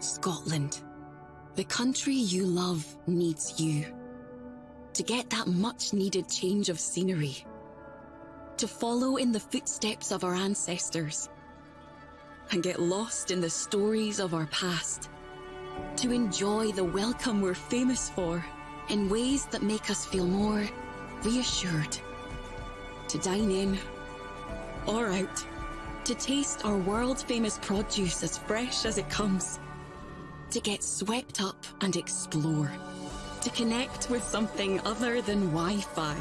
Scotland. The country you love needs you. To get that much needed change of scenery. To follow in the footsteps of our ancestors. And get lost in the stories of our past. To enjoy the welcome we're famous for in ways that make us feel more reassured. To dine in or out. To taste our world famous produce as fresh as it comes to get swept up and explore, to connect with something other than Wi-Fi,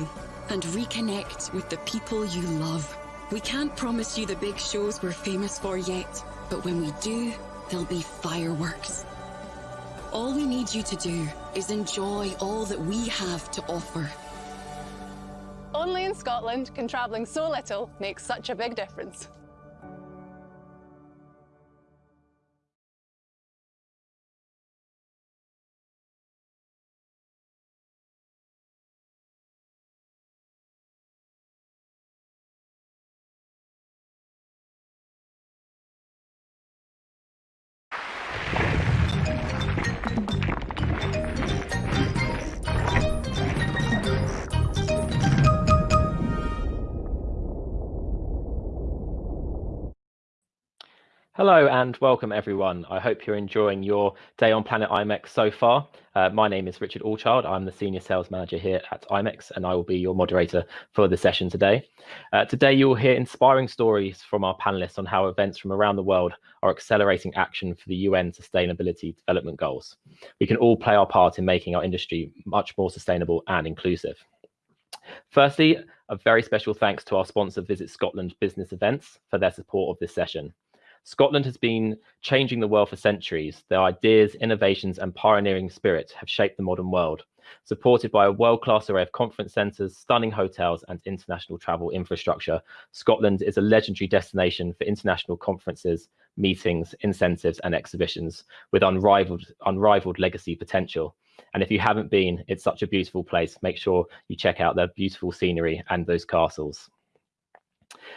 and reconnect with the people you love. We can't promise you the big shows we're famous for yet, but when we do, there'll be fireworks. All we need you to do is enjoy all that we have to offer. Only in Scotland can travelling so little make such a big difference. Hello and welcome everyone. I hope you're enjoying your day on Planet IMEX so far. Uh, my name is Richard Allchild. I'm the Senior Sales Manager here at IMEX and I will be your moderator for the session today. Uh, today you will hear inspiring stories from our panelists on how events from around the world are accelerating action for the UN Sustainability Development Goals. We can all play our part in making our industry much more sustainable and inclusive. Firstly, a very special thanks to our sponsor Visit Scotland Business Events for their support of this session. Scotland has been changing the world for centuries. Their ideas, innovations, and pioneering spirit have shaped the modern world. Supported by a world-class array of conference centres, stunning hotels, and international travel infrastructure, Scotland is a legendary destination for international conferences, meetings, incentives, and exhibitions with unrivaled, unrivaled legacy potential. And if you haven't been, it's such a beautiful place. Make sure you check out their beautiful scenery and those castles.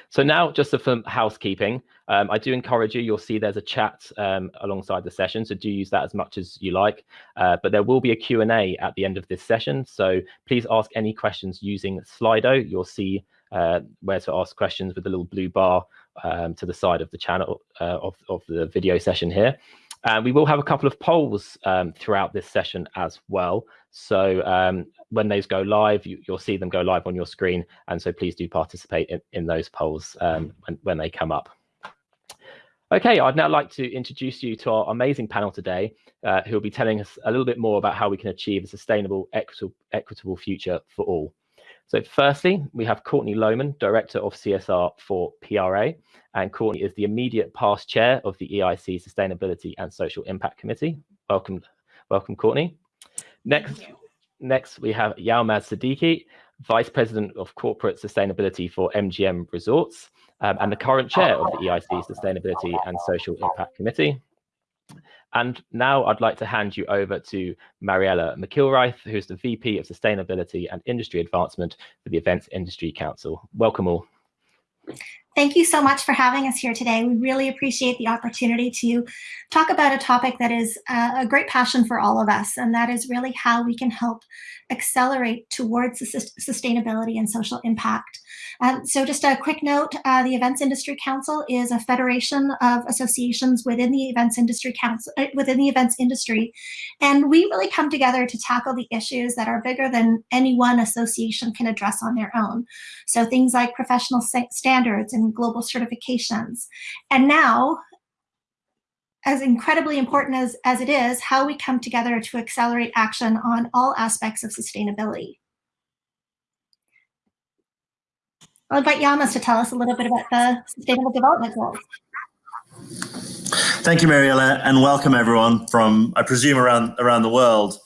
So now just for housekeeping. Um, I do encourage you, you'll see there's a chat um, alongside the session, so do use that as much as you like. Uh, but there will be a Q&A at the end of this session, so please ask any questions using Slido. You'll see uh, where to ask questions with the little blue bar um, to the side of the channel uh, of, of the video session here. And we will have a couple of polls um, throughout this session as well. So um, when those go live, you, will see them go live on your screen. And so please do participate in, in those polls um, when, when they come up. Okay, I'd now like to introduce you to our amazing panel today, uh, who will be telling us a little bit more about how we can achieve a sustainable, equitable, equitable future for all. So firstly, we have Courtney Lohman, Director of CSR for PRA, and Courtney is the immediate past chair of the EIC Sustainability and Social Impact Committee. Welcome, welcome, Courtney. Next, next we have Yalmaz Siddiqui, Vice President of Corporate Sustainability for MGM Resorts, um, and the current chair of the EIC Sustainability and Social Impact Committee. And now I'd like to hand you over to Mariella McIlwraith, who's the VP of Sustainability and Industry Advancement for the Events Industry Council. Welcome all. Thank you so much for having us here today. We really appreciate the opportunity to talk about a topic that is uh, a great passion for all of us, and that is really how we can help accelerate towards sustainability and social impact. Um, so just a quick note, uh, the Events Industry Council is a federation of associations within the events industry council, uh, within the events industry. And we really come together to tackle the issues that are bigger than any one association can address on their own. So things like professional standards and global certifications. And now, as incredibly important as, as it is, how we come together to accelerate action on all aspects of sustainability. I'll invite Yalmaz to tell us a little bit about the Sustainable Development Goals. Thank you, Mariella, and welcome everyone from, I presume, around, around the world.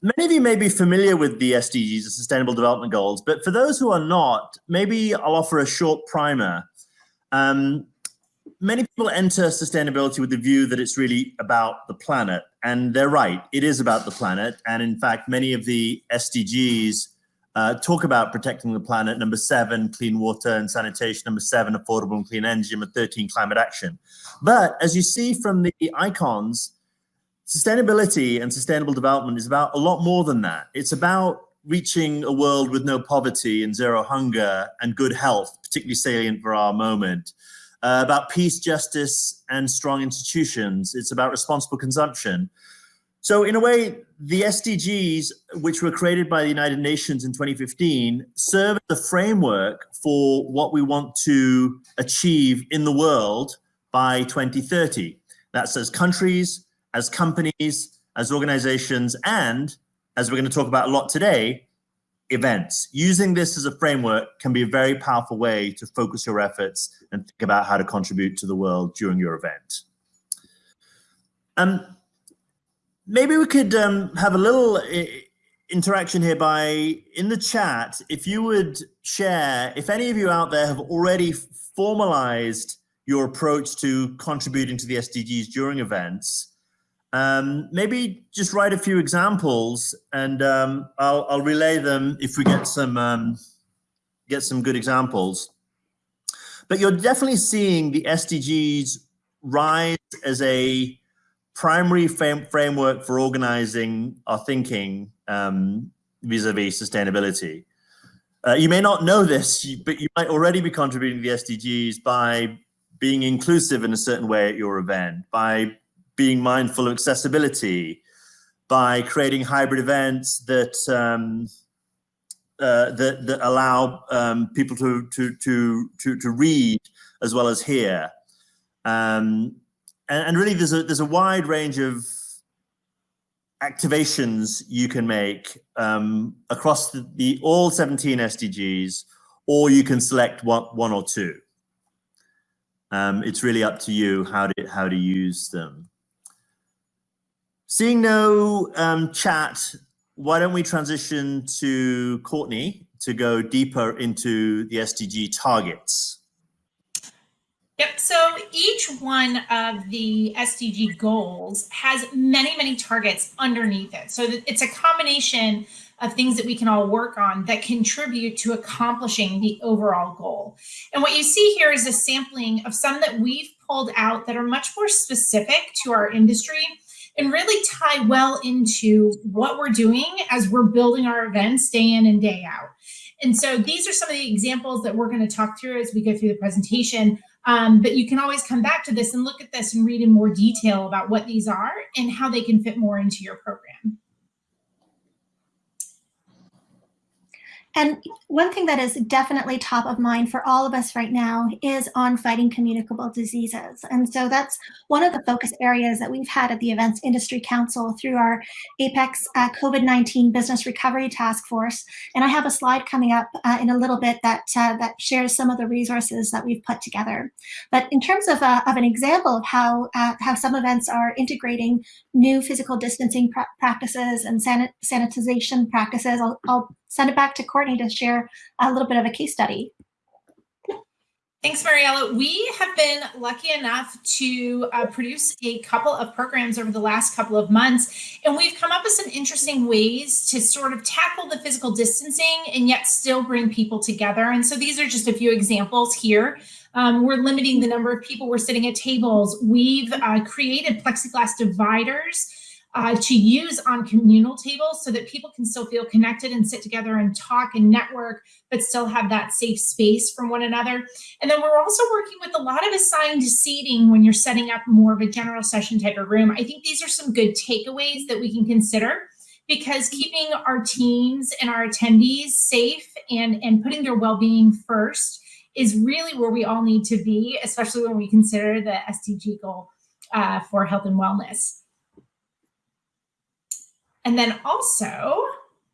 Many of you may be familiar with the SDGs, the Sustainable Development Goals, but for those who are not, maybe I'll offer a short primer. Um, many people enter sustainability with the view that it's really about the planet, and they're right, it is about the planet, and in fact, many of the SDGs uh, talk about protecting the planet. Number seven, clean water and sanitation. Number seven, affordable and clean energy. Number 13, climate action. But as you see from the icons, sustainability and sustainable development is about a lot more than that. It's about reaching a world with no poverty and zero hunger and good health, particularly salient for our moment. Uh, about peace, justice, and strong institutions. It's about responsible consumption. So in a way, the SDGs, which were created by the United Nations in 2015, serve as a framework for what we want to achieve in the world by 2030. That's as countries, as companies, as organizations, and as we're going to talk about a lot today, events. Using this as a framework can be a very powerful way to focus your efforts and think about how to contribute to the world during your event. Um, maybe we could um, have a little uh, interaction here by in the chat. If you would share, if any of you out there have already formalized your approach to contributing to the SDGs during events, um, maybe just write a few examples and um, I'll, I'll, relay them if we get some um, get some good examples. But you're definitely seeing the SDGs rise as a primary framework for organizing our thinking um, vis-a-vis -vis sustainability. Uh, you may not know this, but you might already be contributing to the SDGs by being inclusive in a certain way at your event, by being mindful of accessibility, by creating hybrid events that um, uh, that, that allow um, people to, to, to, to, to read as well as hear. Um, and, and really there's a there's a wide range of activations you can make um, across the, the, all 17 SDGs, or you can select one, one or two. Um, it's really up to you how to how to use them. Seeing no um, chat, why don't we transition to Courtney to go deeper into the SDG targets? Yep. So each one of the SDG goals has many, many targets underneath it. So it's a combination of things that we can all work on that contribute to accomplishing the overall goal. And what you see here is a sampling of some that we've pulled out that are much more specific to our industry and really tie well into what we're doing as we're building our events day in and day out. And so these are some of the examples that we're going to talk through as we go through the presentation. Um, but you can always come back to this and look at this and read in more detail about what these are and how they can fit more into your program. And one thing that is definitely top of mind for all of us right now is on fighting communicable diseases. And so that's one of the focus areas that we've had at the Events Industry Council through our APEX uh, COVID-19 Business Recovery Task Force. And I have a slide coming up uh, in a little bit that, uh, that shares some of the resources that we've put together. But in terms of, uh, of an example of how, uh, how some events are integrating new physical distancing pr practices and sanit sanitization practices, I'll, I'll send it back to Courtney to share a little bit of a case study. Thanks, Mariella. We have been lucky enough to uh, produce a couple of programs over the last couple of months, and we've come up with some interesting ways to sort of tackle the physical distancing and yet still bring people together. And so these are just a few examples here. Um, we're limiting the number of people we're sitting at tables. We've uh, created plexiglass dividers uh, to use on communal tables so that people can still feel connected and sit together and talk and network, but still have that safe space from one another. And then we're also working with a lot of assigned seating when you're setting up more of a general session type of room. I think these are some good takeaways that we can consider because keeping our teams and our attendees safe and, and putting their well-being first is really where we all need to be, especially when we consider the SDG goal uh, for health and wellness. And then also,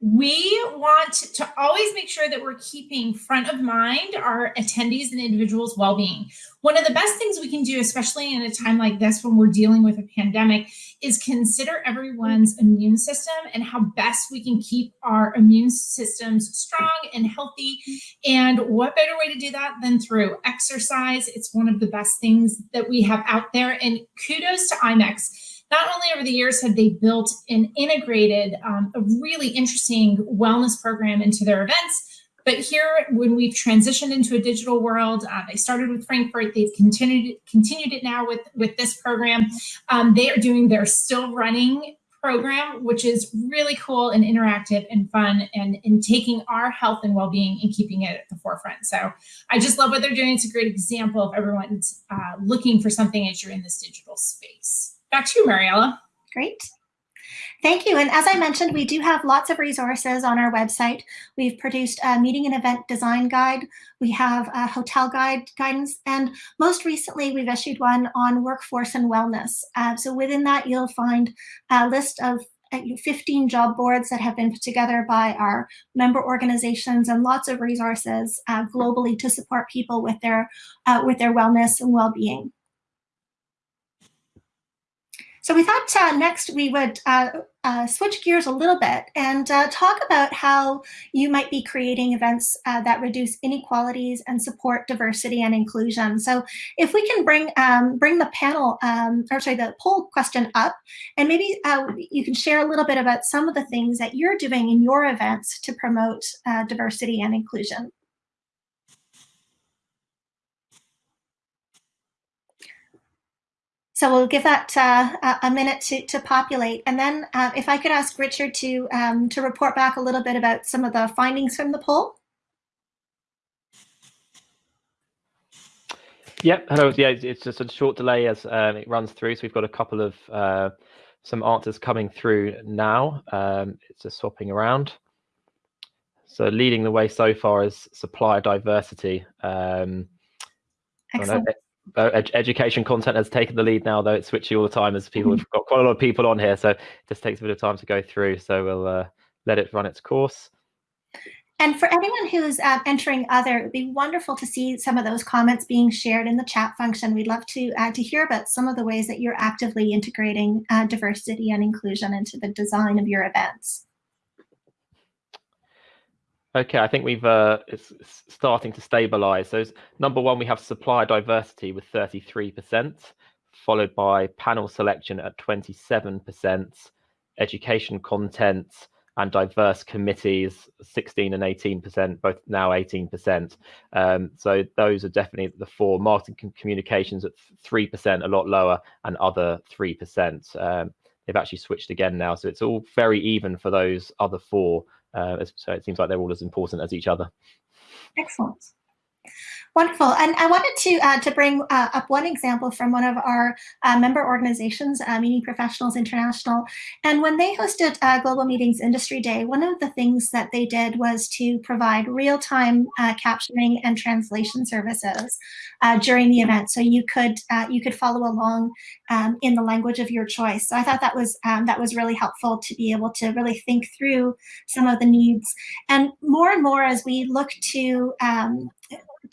we want to always make sure that we're keeping front of mind our attendees and individuals' well-being. One of the best things we can do, especially in a time like this when we're dealing with a pandemic, is consider everyone's immune system and how best we can keep our immune systems strong and healthy. And what better way to do that than through exercise? It's one of the best things that we have out there. And kudos to IMEX not only over the years had they built and integrated um, a really interesting wellness program into their events, but here, when we've transitioned into a digital world, uh, they started with Frankfurt. They've continued continued it now with with this program. Um, they are doing their still running program, which is really cool and interactive and fun, and in taking our health and well being and keeping it at the forefront. So I just love what they're doing. It's a great example of everyone's uh, looking for something as you're in this digital space. Back to you, Mariella. Great. Thank you. And as I mentioned, we do have lots of resources on our website. We've produced a meeting and event design guide. We have a hotel guide guidance. And most recently, we've issued one on workforce and wellness. Uh, so within that, you'll find a list of uh, 15 job boards that have been put together by our member organizations and lots of resources uh, globally to support people with their uh, with their wellness and well-being. So we thought uh, next we would uh, uh, switch gears a little bit and uh, talk about how you might be creating events uh, that reduce inequalities and support diversity and inclusion. So if we can bring um, bring the panel, um, or sorry, the poll question up, and maybe uh, you can share a little bit about some of the things that you're doing in your events to promote diversity and inclusion. So we'll give that uh, a minute to, to populate. And then uh, if I could ask Richard to, um, to report back a little bit about some of the findings from the poll. Yep, hello. Yeah, it's just a short delay as um, it runs through. So we've got a couple of uh, some answers coming through now. Um, it's just swapping around. So leading the way so far is supplier diversity. Um, Excellent ed education content has taken the lead now, though it's switching all the time as people mm -hmm. have got quite a lot of people on here, so it just takes a bit of time to go through. So we'll uh, let it run its course. And for anyone who's uh, entering other, it'd be wonderful to see some of those comments being shared in the chat function. We'd love to uh, to hear about some of the ways that you're actively integrating uh, diversity and inclusion into the design of your events. Okay, I think we've uh, it's starting to stabilize. So number one, we have supply diversity with 33%, followed by panel selection at 27%, education content and diverse committees 16 and 18%, both now 18%. Um, so those are definitely the four. Marketing communications at 3%, a lot lower, and other 3%. Um, they've actually switched again now. So it's all very even for those other four. Uh, so it seems like they're all as important as each other. Excellent. Wonderful. And I wanted to uh, to bring uh, up one example from one of our uh, member organizations, uh, Meeting Professionals International. And when they hosted uh, Global Meetings Industry Day, one of the things that they did was to provide real-time uh, captioning and translation services during the event, so you could you could follow along um, in the language of your choice. So I thought that was um, that was really helpful to be able to really think through some of the needs. And more and more as we look to um,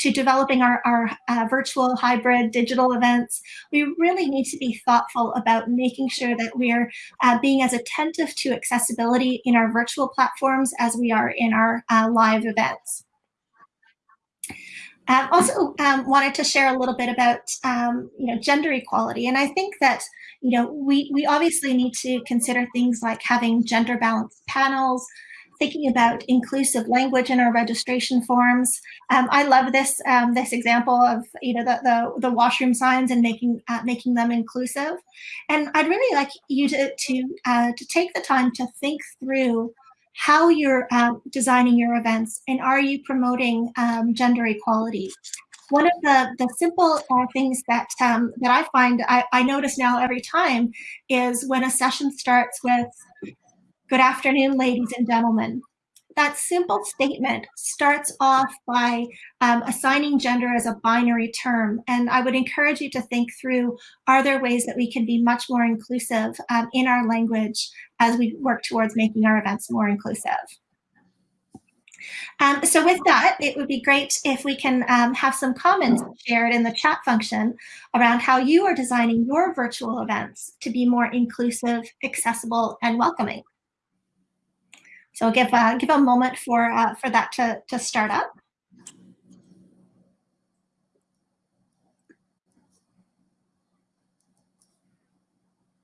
to developing our, our uh, virtual hybrid digital events, we really need to be thoughtful about making sure that we're uh, being as attentive to accessibility in our virtual platforms as we are in our uh, live events. Um, also um, wanted to share a little bit about um, you know gender equality and I think that you know we we obviously need to consider things like having gender balanced panels thinking about inclusive language in our registration forms. Um, I love this um, this example of you know the the, the washroom signs and making uh, making them inclusive. And I'd really like you to to uh, to take the time to think through how you're uh, designing your events and are you promoting um, gender equality one of the, the simple uh, things that um, that I find I, I, notice now every time is when a session starts with Good afternoon, ladies and gentlemen. That simple statement starts off by um, assigning gender as a binary term. And I would encourage you to think through, are there ways that we can be much more inclusive um, in our language as we work towards making our events more inclusive? Um, so with that, it would be great if we can um, have some comments shared in the chat function around how you are designing your virtual events to be more inclusive, accessible, and welcoming. So give uh, give a moment for uh, for that to to start up.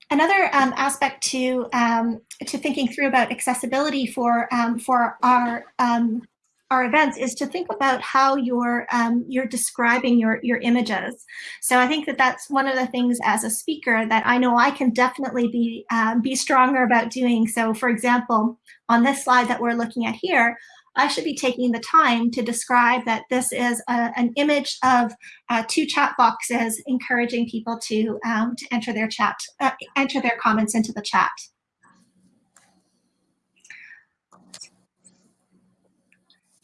another um, aspect to um, to thinking through about accessibility for um, for our um, our events is to think about how you're um, you're describing your your images. So I think that that's one of the things as a speaker that I know I can definitely be um, be stronger about doing. So for example, on this slide that we're looking at here, I should be taking the time to describe that this is a, an image of uh, two chat boxes encouraging people to um, to enter their chat, uh, enter their comments into the chat.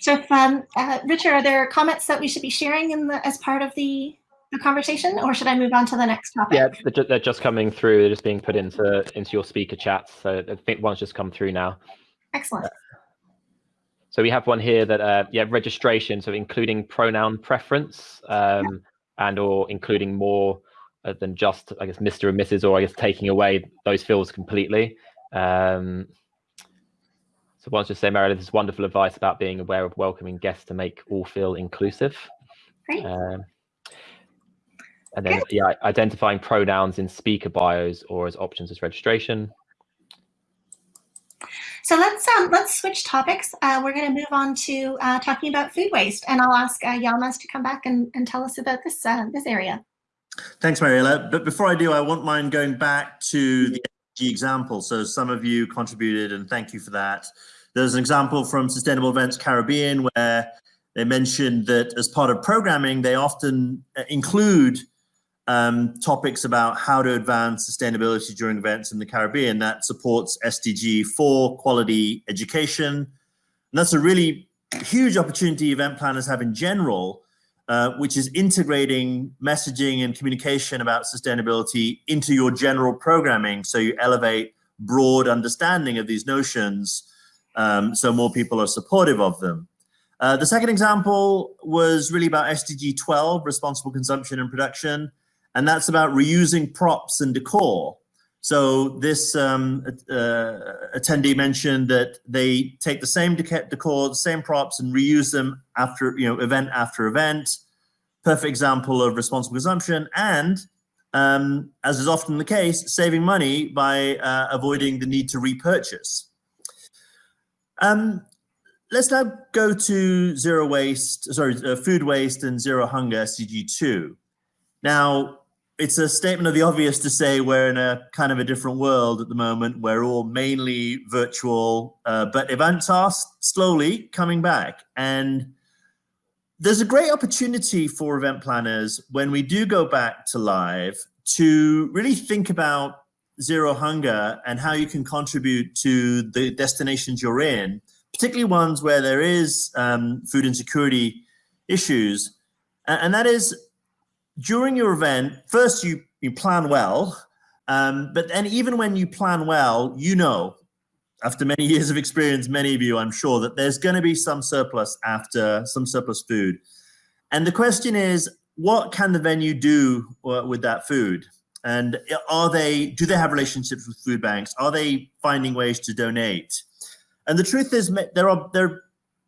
So if, um, uh, Richard, are there comments that we should be sharing in the, as part of the, the conversation or should I move on to the next topic? Yeah, they're just coming through. They're just being put into, into your speaker chat. So I think one's just come through now. Excellent. So we have one here that, uh, yeah, registration, so including pronoun preference um, yeah. and or including more uh, than just, I guess, Mr. and Mrs. or I guess taking away those fields completely. Um, so once just say, Meredith, this is wonderful advice about being aware of welcoming guests to make all feel inclusive. Great. Um, and then, yeah, identifying pronouns in speaker bios or as options as registration. So let's um, let's switch topics. Uh, we're going to move on to uh, talking about food waste, and I'll ask uh, Yalmaz to come back and, and tell us about this uh, this area. Thanks, Mariella. But before I do, I want mind going back to the example. So some of you contributed, and thank you for that. There's an example from Sustainable Events Caribbean where they mentioned that as part of programming, they often uh, include um, topics about how to advance sustainability during events in the Caribbean that supports SDG 4 quality education. And that's a really huge opportunity event planners have in general, uh, which is integrating messaging and communication about sustainability into your general programming so you elevate broad understanding of these notions um, so more people are supportive of them. Uh, the second example was really about SDG 12, responsible consumption and production, and that's about reusing props and decor. So this um, uh, attendee mentioned that they take the same decor, the same props, and reuse them after you know event after event. Perfect example of responsible consumption, and um, as is often the case, saving money by uh, avoiding the need to repurchase. Um, let's now go to zero waste, sorry, uh, food waste and zero hunger, SDG2. Now, it's a statement of the obvious to say we're in a kind of a different world at the moment. We're all mainly virtual, uh, but events are slowly coming back. And there's a great opportunity for event planners when we do go back to live to really think about Zero Hunger and how you can contribute to the destinations you're in, particularly ones where there is um, food insecurity issues. And that is during your event, first you, you plan well, um, but then even when you plan well, you know, after many years of experience, many of you, I'm sure, that there's going to be some surplus after some surplus food. And the question is, what can the venue do uh, with that food? And are they, do they have relationships with food banks? Are they finding ways to donate? And the truth is there are, there are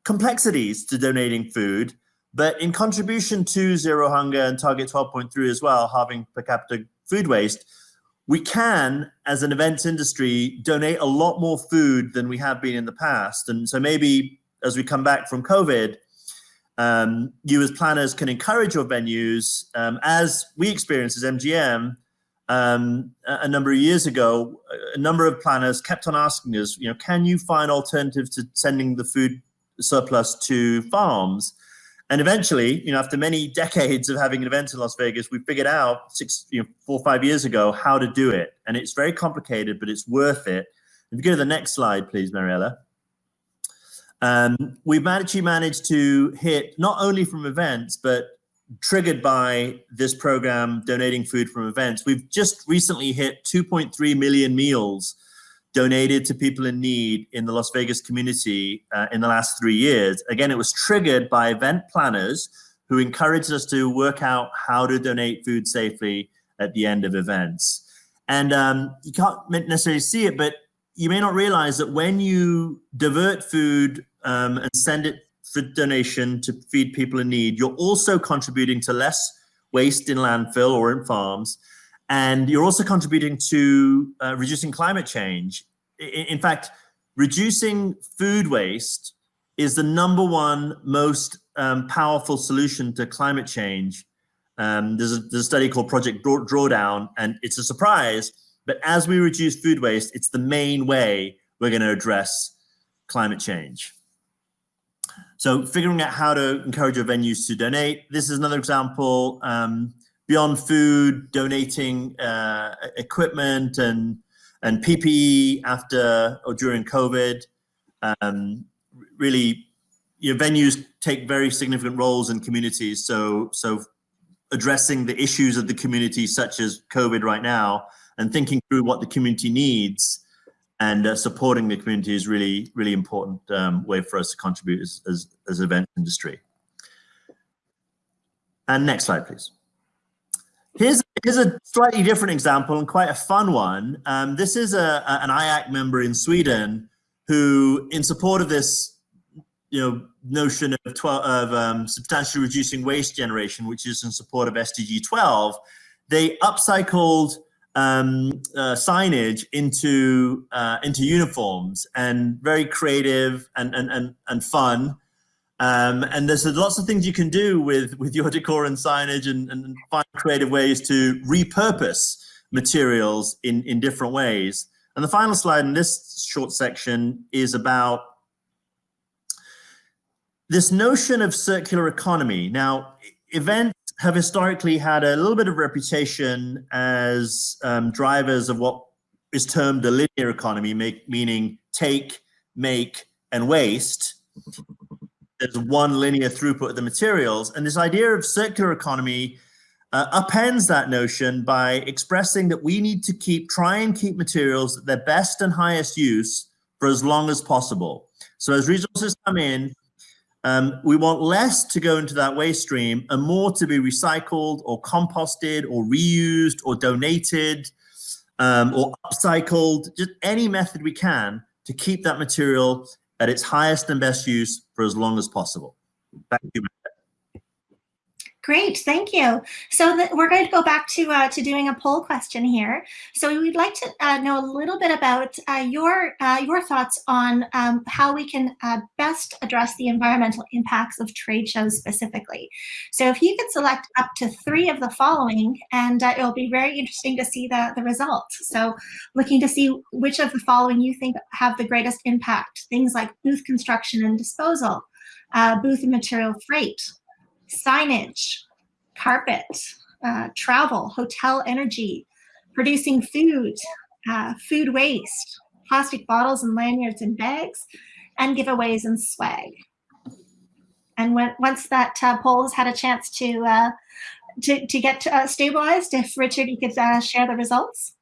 complexities to donating food, but in contribution to Zero Hunger and Target 12.3 as well, halving per capita food waste, we can, as an events industry, donate a lot more food than we have been in the past. And so maybe as we come back from COVID, um, you as planners can encourage your venues, um, as we experienced as MGM, um, a number of years ago, a number of planners kept on asking us, you know, can you find alternatives to sending the food surplus to farms? And eventually, you know, after many decades of having an event in Las Vegas, we figured out six, you know, four or five years ago how to do it. And it's very complicated, but it's worth it. If you go to the next slide, please, Mariella. Um, we've actually managed to hit not only from events, but triggered by this program donating food from events. We've just recently hit 2.3 million meals donated to people in need in the Las Vegas community uh, in the last three years. Again, it was triggered by event planners who encouraged us to work out how to donate food safely at the end of events. And um, you can't necessarily see it, but you may not realize that when you divert food um, and send it for donation to feed people in need, you're also contributing to less waste in landfill or in farms. And you're also contributing to uh, reducing climate change. In, in fact, reducing food waste is the number one most um, powerful solution to climate change. Um, there's, a, there's, a, study called Project Draw Drawdown, and it's a surprise, but as we reduce food waste, it's the main way we're going to address climate change. So figuring out how to encourage your venues to donate. This is another example. Um, beyond food, donating uh, equipment and and PPE after or during COVID. Um, really, your venues take very significant roles in communities. So so addressing the issues of the community, such as COVID right now, and thinking through what the community needs and uh, supporting the community is really, really important um, way for us to contribute as, as, as event industry. And next slide, please. Here's, here's a slightly different example and quite a fun one. Um, this is a, a, an IAC member in Sweden who, in support of this you know, notion of, 12, of um, substantially reducing waste generation, which is in support of SDG 12, they upcycled um, uh, signage into uh, into uniforms and very creative and and and, and fun. Um, and there's lots of things you can do with with your decor and signage and, and find creative ways to repurpose materials in in different ways. And the final slide in this short section is about this notion of circular economy. Now, events have historically had a little bit of reputation as um, drivers of what is termed a linear economy, make, meaning take, make, and waste. There's one linear throughput of the materials. And this idea of circular economy uh, appends that notion by expressing that we need to keep, try and keep materials at their best and highest use for as long as possible. So as resources come in, um, we want less to go into that waste stream and more to be recycled or composted or reused or donated um, or upcycled, just any method we can to keep that material at its highest and best use for as long as possible. To you, Great, thank you. So the, we're going to go back to uh, to doing a poll question here. So we'd like to uh, know a little bit about uh, your uh, your thoughts on um, how we can uh, best address the environmental impacts of trade shows specifically. So if you could select up to three of the following, and uh, it'll be very interesting to see the, the results. So looking to see which of the following you think have the greatest impact. Things like booth construction and disposal, booth and material freight, signage, carpet, uh, travel, hotel energy, producing food, uh, food waste, plastic bottles and lanyards and bags, and giveaways and swag. And when, once that uh, poll has had a chance to uh, to, to get uh, stabilized, if Richard, you could uh, share the results.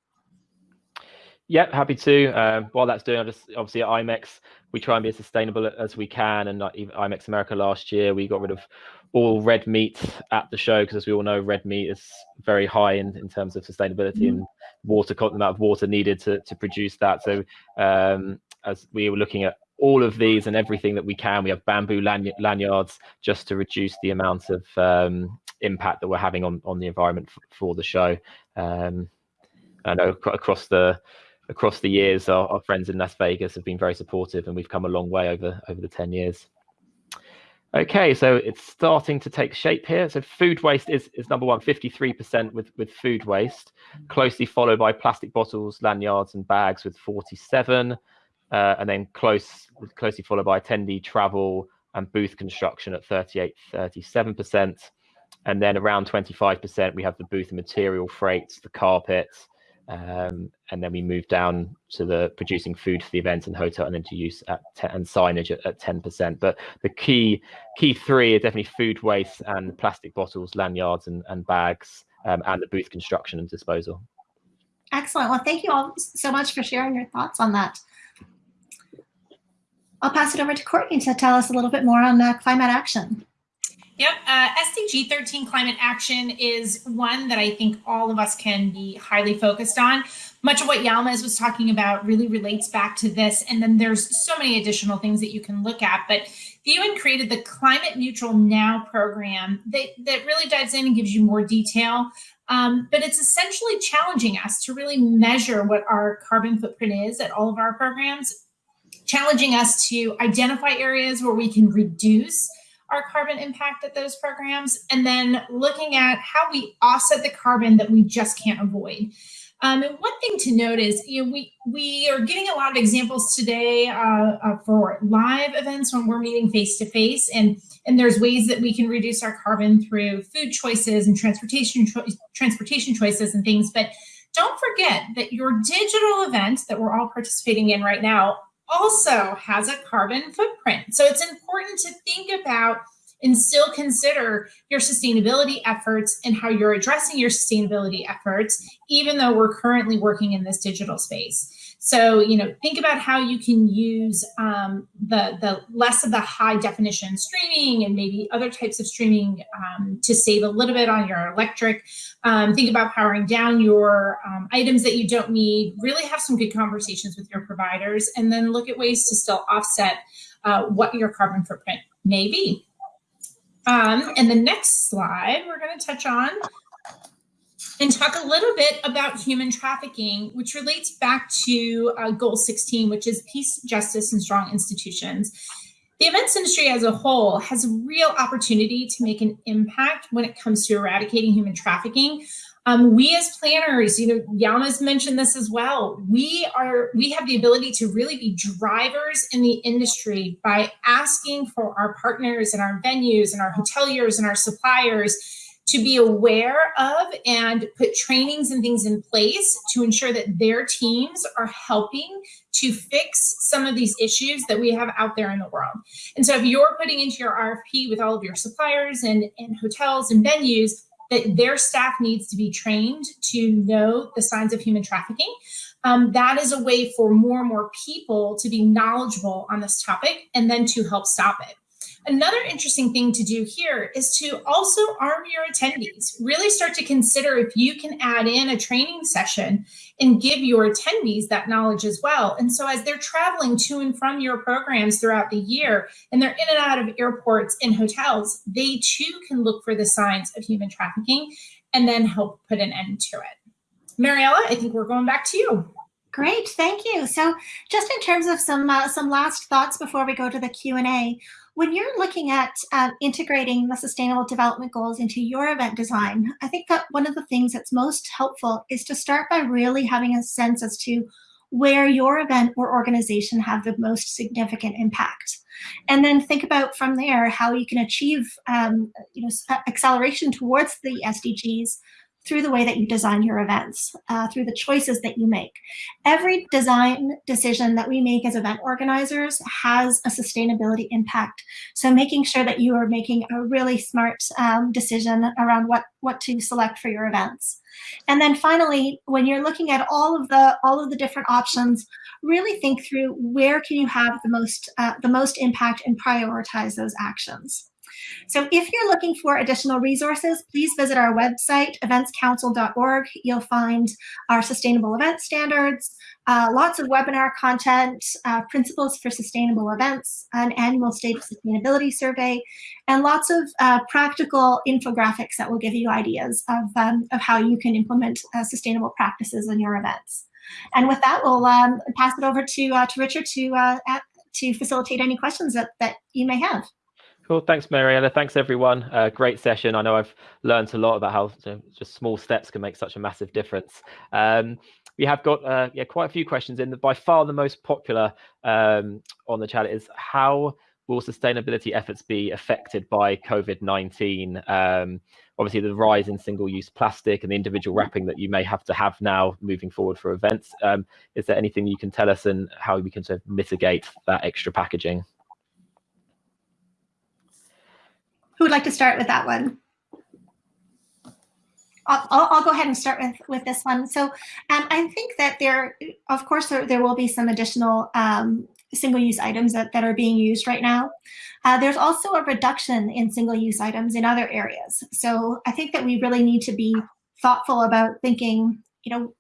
Yep, happy to. Um, while that's doing, I'll just obviously at IMEX, we try and be as sustainable as we can. And like IMEX America last year, we got rid of all red meat at the show because, as we all know, red meat is very high in, in terms of sustainability mm. and water, the amount of water needed to, to produce that. So, um, as we were looking at all of these and everything that we can, we have bamboo lanyards just to reduce the amount of um, impact that we're having on, on the environment for the show. Um, I know across the across the years, our, our, friends in Las Vegas have been very supportive, and we've come a long way over over the ten years. Okay, so it's starting to take shape here. So food waste is, is number one, 53% with, with food waste, closely followed by plastic bottles, lanyards, and bags with 47, uh, and then close closely followed by attendee travel and booth construction at 38, 37%. And then around 25%, we have the booth and material freights, the carpets, um, and then we moved down to the producing food for the event and hotel and into use at and signage at, at 10%. But the key key three are definitely food waste and plastic bottles, lanyards and, and bags, um, and the booth construction and disposal. Excellent. Well, thank you all so much for sharing your thoughts on that. I'll pass it over to Courtney to tell us a little bit more on uh, climate action. Yep. Uh, SDG 13 climate action is one that I think all of us can be highly focused on. Much of what Yalmaz was talking about really relates back to this. And then there's so many additional things that you can look at. But the UN created the Climate Neutral Now program that, that really dives in and gives you more detail Um, but it's essentially challenging us to really measure what our carbon footprint is at all of our programs, challenging us to identify areas where we can reduce our carbon impact at those programs, and then looking at how we offset the carbon that we just can't avoid. Um, and one thing to note is, you know, we we are getting a lot of examples today uh, uh, for live events when we're meeting face to face, and and there's ways that we can reduce our carbon through food choices and transportation cho transportation choices and things. But don't forget that your digital event that we're all participating in right now also has a carbon footprint. So it's important to think about and still consider your sustainability efforts and how you're addressing your sustainability efforts, even though we're currently working in this digital space. So, you know, think about how you can use um, the, the less of the high definition streaming and maybe other types of streaming um, to save a little bit on your electric. Um, think about powering down your um, items that you don't need, really have some good conversations with your providers, and then look at ways to still offset uh, what your carbon footprint may be. Um, and the next slide we're going to touch on and talk a little bit about human trafficking, which relates back to uh, goal 16, which is peace, justice, and strong institutions. The events industry as a whole has a real opportunity to make an impact when it comes to eradicating human trafficking. Um, we as planners, you know, Yalmaz mentioned this as well. We are, we have the ability to really be drivers in the industry by asking for our partners and our venues and our hoteliers and our suppliers to be aware of and put trainings and things in place to ensure that their teams are helping to fix some of these issues that we have out there in the world. And so if you're putting into your RFP with all of your suppliers and, and hotels and venues, that their staff needs to be trained to know the signs of human trafficking. Um, that is a way for more and more people to be knowledgeable on this topic and then to help stop it. Another interesting thing to do here is to also arm your attendees. Really start to consider if you can add in a training session and give your attendees that knowledge as well. And so as they're traveling to and from your programs throughout the year, and they're in and out of airports and hotels, they too can look for the signs of human trafficking and then help put an end to it. Mariella, I think we're going back to you. Great, thank you. So just in terms of some uh, some last thoughts before we go to the Q&A, when you're looking at uh, integrating the sustainable development goals into your event design, I think that one of the things that's most helpful is to start by really having a sense as to where your event or organization have the most significant impact. And then think about from there how you can achieve um, you know, acceleration towards the SDGs through the way that you design your events, uh, through the choices that you make. Every design decision that we make as event organizers has a sustainability impact. So making sure that you are making a really smart um, decision around what, what to select for your events. And then finally, when you're looking at all of the all of the different options, really think through where can you have the most uh, the most impact and prioritize those actions. So if you're looking for additional resources, please visit our website, eventscouncil.org. You'll find our sustainable event standards, uh, lots of webinar content, uh, principles for sustainable events, an annual state sustainability survey, and lots of uh, practical infographics that will give you ideas of, um, of how you can implement uh, sustainable practices in your events. And with that, we'll um, pass it over to, uh, to Richard to, uh, to facilitate any questions that, that you may have. Cool. Thanks, Mariella. Thanks, everyone. Uh, great session. I know I've learned a lot about how you know, just small steps can make such a massive difference. Um, we have got uh, yeah quite a few questions in. The by far, the most popular um, on the chat is how will sustainability efforts be affected by COVID-19? Um, obviously, the rise in single-use plastic and the individual wrapping that you may have to have now moving forward for events. Um, is there anything you can tell us and how we can sort of mitigate that extra packaging? Who would like to start with that one? I'll, I'll, go ahead and start with, with this one. So um, I think that there, of course, there, there will be some additional um, single-use items that, that are being used right now. Uh, there's also a reduction in single-use items in other areas. So I think that we really need to be thoughtful about thinking, you know,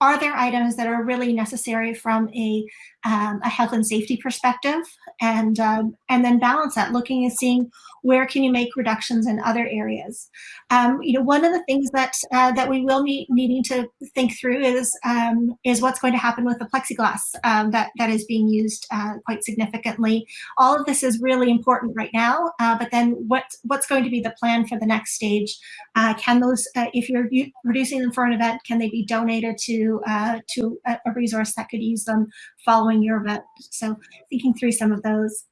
are there items that are really necessary from a, um, a health and safety perspective and um, and then balance that looking and seeing where can you make reductions in other areas. Um, you know one of the things that uh, that we will be needing to think through is um, is what's going to happen with the plexiglass um, that that is being used uh, quite significantly. All of this is really important right now uh, but then what what's going to be the plan for the next stage? Uh, can those uh, if you're reducing them for an event can they be donated to uh, to a, a, resource that could use them following your event. So thinking through some of those.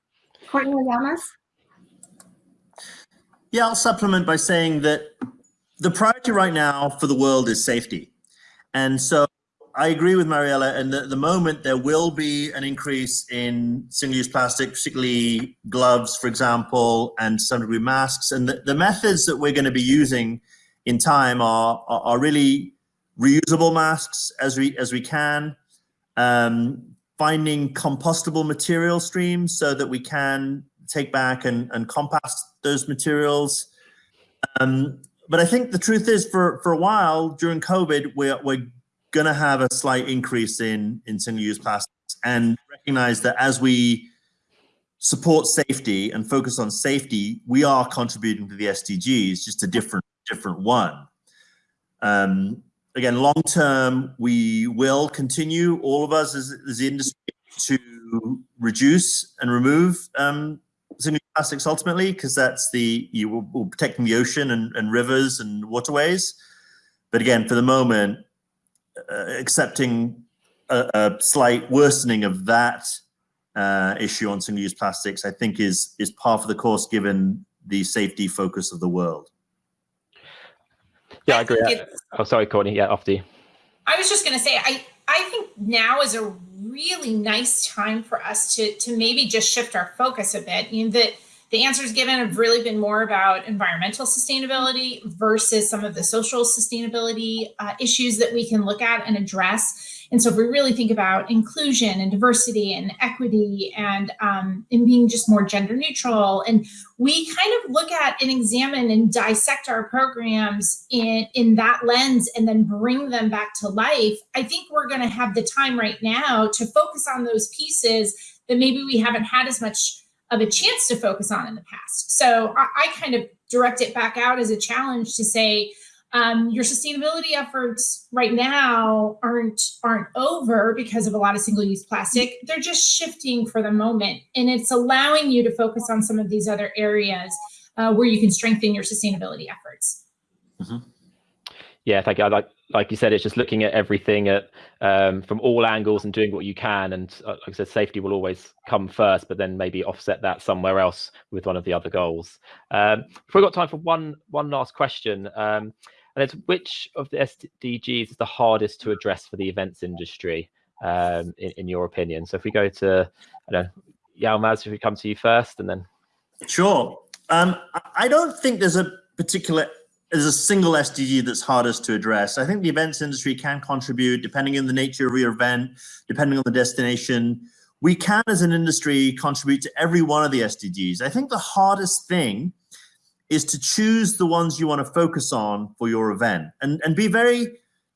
Courtney Yalmaz? Yeah, I'll supplement by saying that the priority right now for the world is safety. And so I agree with Mariella, and at the moment there will be an increase in single-use plastic, particularly gloves, for example, and some degree masks. And the, the methods that we're going to be using in time are, are, are really reusable masks as we as we can, um, finding compostable material streams so that we can take back and, and compost those materials. Um, but I think the truth is for, for a while during COVID, we're, we're going to have a slight increase in, in single-use plastics and recognize that as we support safety and focus on safety, we are contributing to the SDGs, just a different, different one. Um, again, long term, we will continue, all of us as, as the industry, to reduce and remove um, plastics ultimately, because that's the, you will, will protecting the ocean and, and, rivers and waterways. But again, for the moment, uh, accepting a, a, slight worsening of that uh, issue on single-use plastics, I think is, is par for the course given the safety focus of the world. Yeah, I agree. oh, sorry, Courtney. Yeah, after you. I was just going to say, I I think now is a really nice time for us to to maybe just shift our focus a bit. You know, that the answers given have really been more about environmental sustainability versus some of the social sustainability uh, issues that we can look at and address. And so if we really think about inclusion and diversity and equity and, um, and being just more gender neutral, and we kind of look at and examine and dissect our programs in, in that lens and then bring them back to life, I think we're gonna have the time right now to focus on those pieces that maybe we haven't had as much of a chance to focus on in the past. So I, I kind of direct it back out as a challenge to say, um, your sustainability efforts right now aren't aren't over because of a lot of single-use plastic. They're just shifting for the moment, and it's allowing you to focus on some of these other areas uh, where you can strengthen your sustainability efforts. Mm -hmm. Yeah, thank you. I like like you said, it's just looking at everything at um, from all angles and doing what you can. And uh, like I said, safety will always come first, but then maybe offset that somewhere else with one of the other goals. Um, we've got time for one one last question. Um, and it's which of the SDGs is the hardest to address for the events industry, um, in, in, your opinion? So if we go to, I don't know, Yalmaz, if we come to you first, and then. Sure. Um, I don't think there's a particular there's a single SDG that's hardest to address. I think the events industry can contribute depending on the nature of your event, depending on the destination. We can, as an industry, contribute to every one of the SDGs. I think the hardest thing is to choose the ones you want to focus on for your event and, and be very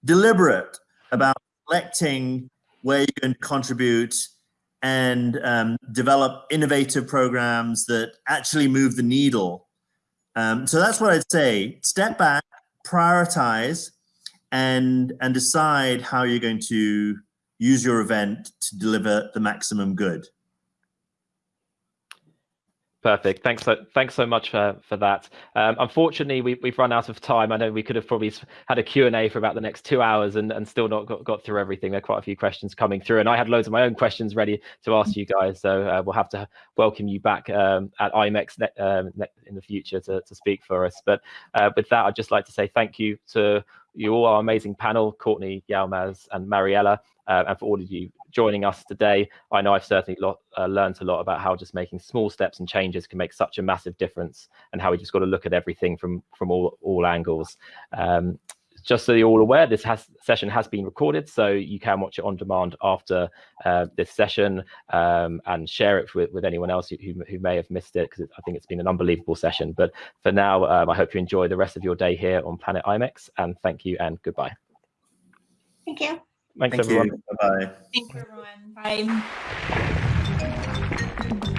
deliberate about selecting where you can contribute and um, develop innovative programs that actually move the needle. Um, so that's what I'd say. Step back, prioritize, and, and decide how you're going to use your event to deliver the maximum good. Perfect. Thanks so thanks so much for for that. Um, unfortunately, we, we've run out of time. I know we could have probably had a Q&A for about the next two hours and, and still not got, got through everything. There are quite a few questions coming through, and I had loads of my own questions ready to ask you guys. So uh, we'll have to welcome you back um, at IMEX um, in the future to, to speak for us. But uh, with that, I'd just like to say thank you to you all, our amazing panel, Courtney, Yalmaz, and Mariella, uh, and for all of you joining us today. I know I've certainly lot, uh, learned a lot about how just making small steps and changes can make such a massive difference, and how we just got to look at everything from from all all angles. Um, just so you're all aware, this has, session has been recorded, so you can watch it on demand after uh, this session um, and share it with, with anyone else who, who may have missed it, because I think it's been an unbelievable session. But for now, um, I hope you enjoy the rest of your day here on Planet IMEX, and thank you and goodbye. Thank you. Thanks, Thank everyone. you. Bye-bye. Thank you, everyone. Bye.